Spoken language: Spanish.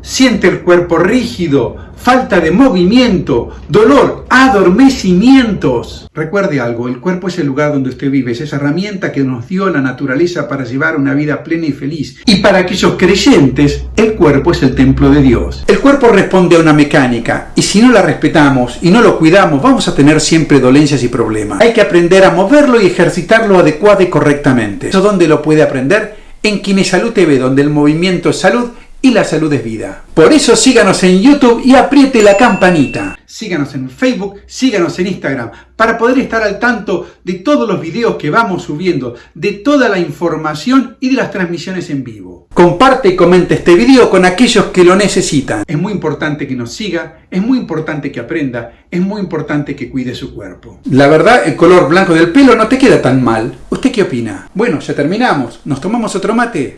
Siente el cuerpo rígido, falta de movimiento, dolor, adormecimientos. Recuerde algo, el cuerpo es el lugar donde usted vive, es esa herramienta que nos dio la naturaleza para llevar una vida plena y feliz. Y para aquellos creyentes, el cuerpo es el templo de Dios. El cuerpo responde a una mecánica y si no la respetamos y no lo cuidamos, vamos a tener siempre dolencias y problemas. Hay que aprender a moverlo y ejercitarlo adecuado y correctamente. ¿Eso dónde lo puede aprender? En Kinesalud TV, donde el movimiento es salud y la salud es vida. Por eso síganos en YouTube y apriete la campanita. Síganos en Facebook, síganos en Instagram, para poder estar al tanto de todos los videos que vamos subiendo, de toda la información y de las transmisiones en vivo. Comparte y comenta este video con aquellos que lo necesitan. Es muy importante que nos siga, es muy importante que aprenda, es muy importante que cuide su cuerpo. La verdad, el color blanco del pelo no te queda tan mal. ¿Usted qué opina? Bueno, ya terminamos. ¿Nos tomamos otro mate?